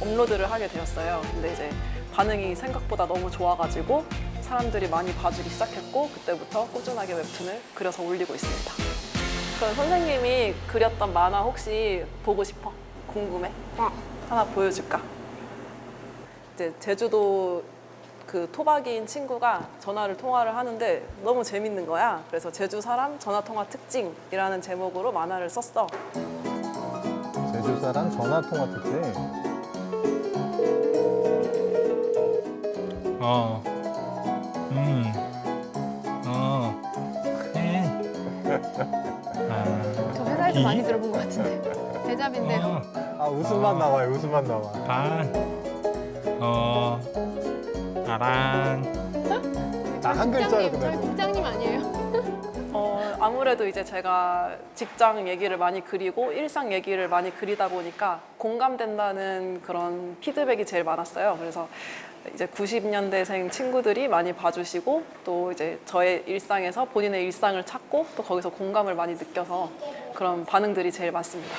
업로드를 하게 되었어요. 근데 이제 반응이 생각보다 너무 좋아가지고 사람들이 많이 봐주기 시작했고 그때부터 꾸준하게 웹툰을 그려서 올리고 있습니다. 그럼 선생님이 그렸던 만화 혹시 보고 싶어? 궁금해? 네. 하나 보여줄까? 이제 제주도 그 토박이인 친구가 전화를 통화를 하는데 너무 재밌는 거야. 그래서 제주 사람 전화 통화 특징이라는 제목으로 만화를 썼어. 제주 사람 전화 통화 특징. 어. 음. 어. 네. 아. 저 회사에서 이- 많이 들어본 것 같은데. 대잡인데요. 아 웃음만 나와요. 웃음만 나와. 반. 어. 나랑. 나한 글자로 저희. 국장님 아니에요? 어, 아무래도 이제 제가 직장 얘기를 많이 그리고 일상 얘기를 많이 그리다 보니까 공감된다는 그런 피드백이 제일 많았어요. 그래서 이제 90년대생 친구들이 많이 봐주시고 또 이제 저의 일상에서 본인의 일상을 찾고 또 거기서 공감을 많이 느껴서 그런 반응들이 제일 많습니다.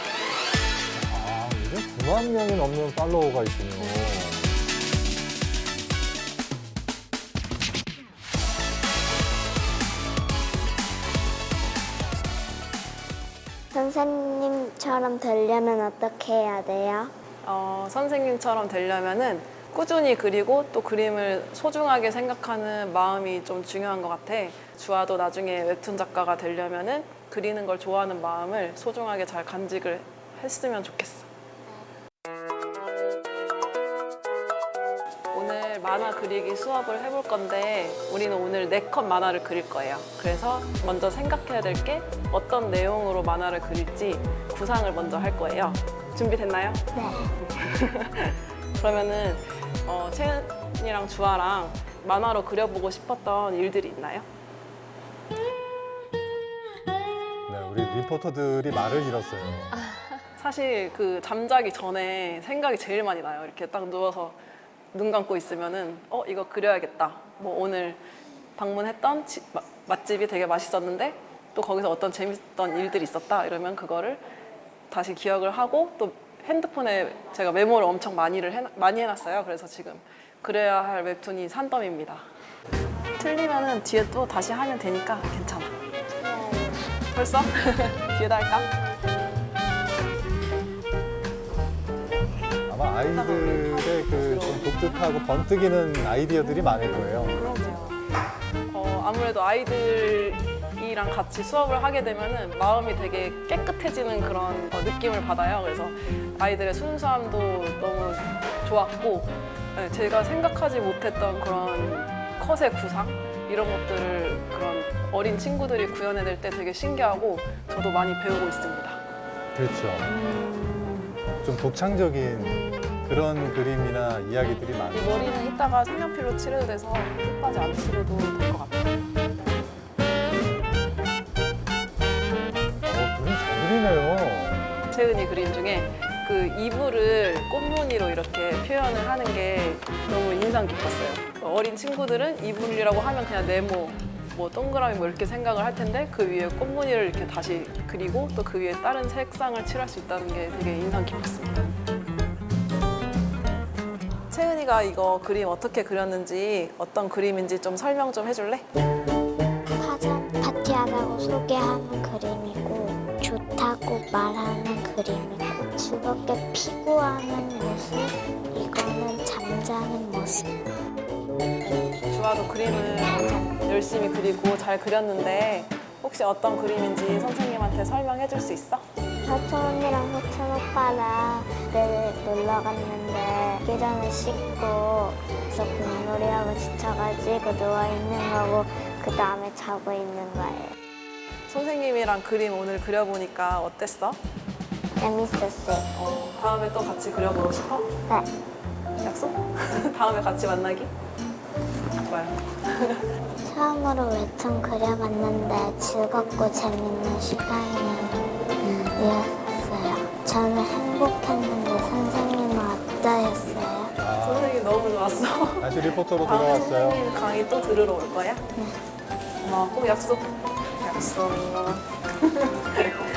아, 요즘 9만 명이 넘는 팔로워가 있군요. 선생님처럼 되려면 어떻게 해야 돼요? 어, 선생님처럼 되려면은 꾸준히 그리고 또 그림을 소중하게 생각하는 마음이 좀 중요한 것 같아. 주아도 나중에 웹툰 작가가 되려면은 그리는 걸 좋아하는 마음을 소중하게 잘 간직을 했으면 좋겠어. 만화 그리기 수업을 해볼 건데 우리는 오늘 네 컷 만화를 그릴 거예요. 그래서 먼저 생각해야 될 게 어떤 내용으로 만화를 그릴지 구상을 먼저 할 거예요. 준비됐나요? 네. 그러면은 어, 채은이랑 주아랑 만화로 그려보고 싶었던 일들이 있나요? 네, 우리 리포터들이 말을 잃었어요. 사실 그 잠자기 전에 생각이 제일 많이 나요. 이렇게 딱 누워서 눈 감고 있으면은 어 이거 그려야겠다. 뭐 오늘 방문했던 지- 마- 맛집이 되게 맛있었는데 또 거기서 어떤 재밌었던 일들이 있었다. 이러면 그거를 다시 기억을 하고 또 핸드폰에 제가 메모를 엄청 많이를 해, 많이 해놨어요. 그래서 지금 그래야 할 웹툰이 산더미입니다. 틀리면은 뒤에 또 다시 하면 되니까 괜찮아. 벌써? 뒤에다 할까? 아마 아이들의 그좀 독특하고 번뜩이는 아이디어들이 많을 거예요. 그럼요. 어, 아무래도 아이들이 이랑 같이 수업을 하게 되면은 마음이 되게 깨끗해지는 그런 어, 느낌을 받아요. 그래서 아이들의 순수함도 너무 좋았고 네, 제가 생각하지 못했던 그런 컷의 구상 이런 것들을 그런 어린 친구들이 구현해낼 때 되게 신기하고 저도 많이 배우고 있습니다. 그렇죠. 좀 독창적인 그런 그림이나 이야기들이 이 많아요. 머리는 이따가 색연필로 칠해도 돼서 끝까지 안 칠해도 될 것 같아요. 어, 그림 잘 그리네요. 채은이 그림 중에 그 이불을 꽃무늬로 이렇게 표현을 하는 게 너무 인상 깊었어요. 그 어린 친구들은 이불이라고 하면 그냥 네모, 뭐 동그라미 뭐 이렇게 생각을 할 텐데 그 위에 꽃무늬를 이렇게 다시 그리고 또 그 위에 다른 색상을 칠할 수 있다는 게 되게 인상 깊었습니다. 채은이가 이거 그림 어떻게 그렸는지 어떤 그림인지 좀 설명 좀 해줄래? 화장 파티하다고 소개하는 그림이고 좋다고 말하는 그림이고 즐겁게 피구하는 모습 이거는 잠자는 모습 주아도 그림을 열심히 그리고 잘 그렸는데 혹시 어떤 그림인지 선생님한테 설명해 줄 수 있어? 사촌 언니랑 사촌 오빠랑 그때 놀러 갔는데 기전을 씻고 그래서 공놀이하고 지쳐가지고 누워있는 거고 그 다음에 자고 있는 거예요 선생님이랑 그림 오늘 그려보니까 어땠어? 재밌었어요 어, 다음에 또 같이 그려보고 싶어? 네 약속? 다음에 같이 만나기? 좋아요. 처음으로 웹툰 그려봤는데 즐겁고 재밌는 시간이었어요. 저는 행복했는데 선생님은 어떠셨어요? 선생님 너무 좋았어. 다시 리포터로 돌아왔어요. 선생님 강의 또 들으러 올 거야? 네. 고마워. 꼭 약속. 약속.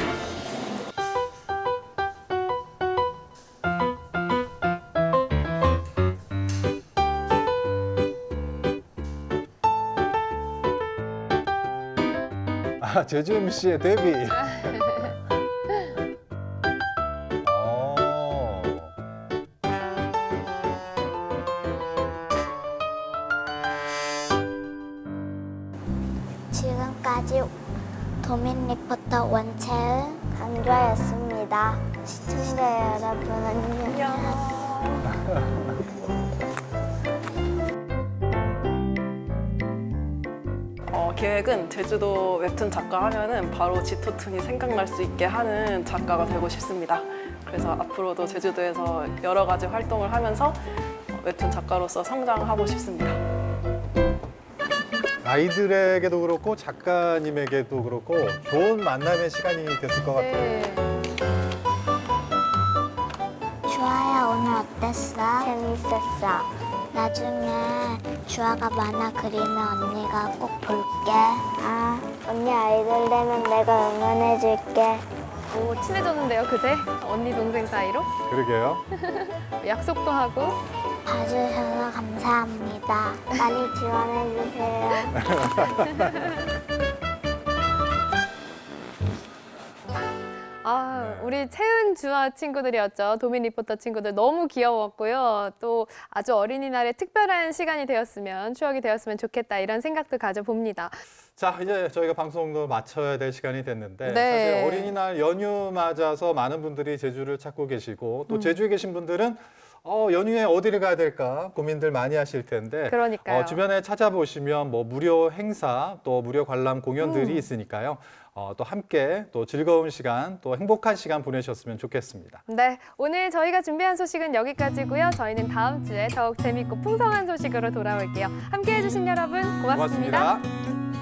아, 제주 MC의 데뷔. 어. 지금까지 도민 리포터 원채은 강조였습니다. 시청자 여러분 안녕. 계획은 제주도 웹툰 작가 하면은 바로 지토툰이 생각날 수 있게 하는 작가가 되고 싶습니다. 그래서 앞으로도 제주도에서 여러 가지 활동을 하면서 웹툰 작가로서 성장하고 싶습니다. 아이들에게도 그렇고 작가님에게도 그렇고 좋은 만남의 시간이 됐을 것 같아요. 주아야 오늘 어땠어? 재밌었어. 나중에 주아가 만화 그리면 언니가 꼭 볼게. 아, 언니 아이돌 되면 내가 응원해줄게. 오, 친해졌는데요, 그새? 언니 동생 사이로? 그러게요. 약속도 하고. 봐주셔서 감사합니다. 많이 지원해주세요. 아, 우리 채은 주아 친구들이었죠. 도민 리포터 친구들 너무 귀여웠고요. 또 아주 어린이날에 특별한 시간이 되었으면, 추억이 되었으면 좋겠다 이런 생각도 가져봅니다. 자, 이제 저희가 방송도 마쳐야 될 시간이 됐는데 네. 사실 어린이날 연휴 맞아서 많은 분들이 제주를 찾고 계시고 또 음. 제주에 계신 분들은 어, 연휴에 어디를 가야 될까 고민들 많이 하실 텐데 그러니까요. 어, 주변에 찾아보시면 뭐 무료 행사 또 무료 관람 공연들이 음. 있으니까요. 어, 또 함께 또 즐거운 시간 또 행복한 시간 보내셨으면 좋겠습니다. 네, 오늘 저희가 준비한 소식은 여기까지고요. 저희는 다음 주에 더욱 재밌고 풍성한 소식으로 돌아올게요. 함께해 주신 여러분 고맙습니다. 고맙습니다.